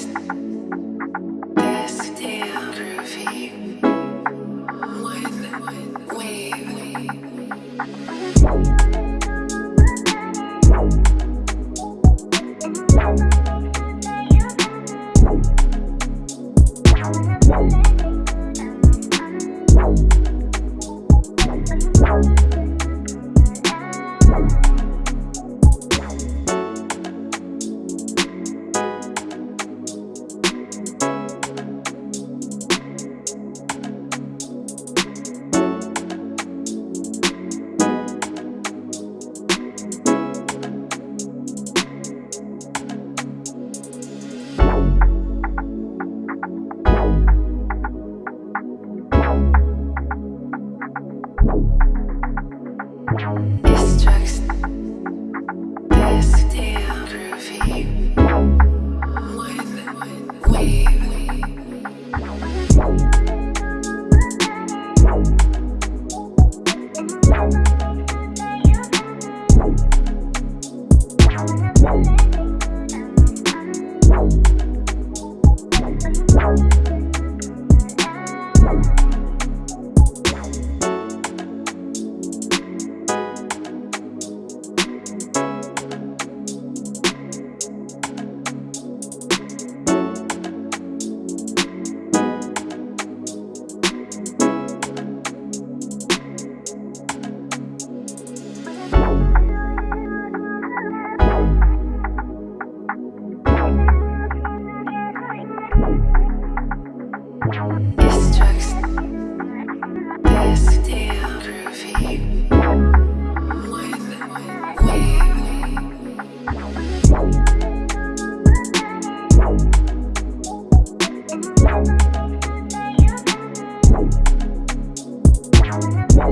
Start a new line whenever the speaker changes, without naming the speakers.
next. Bye. Bye.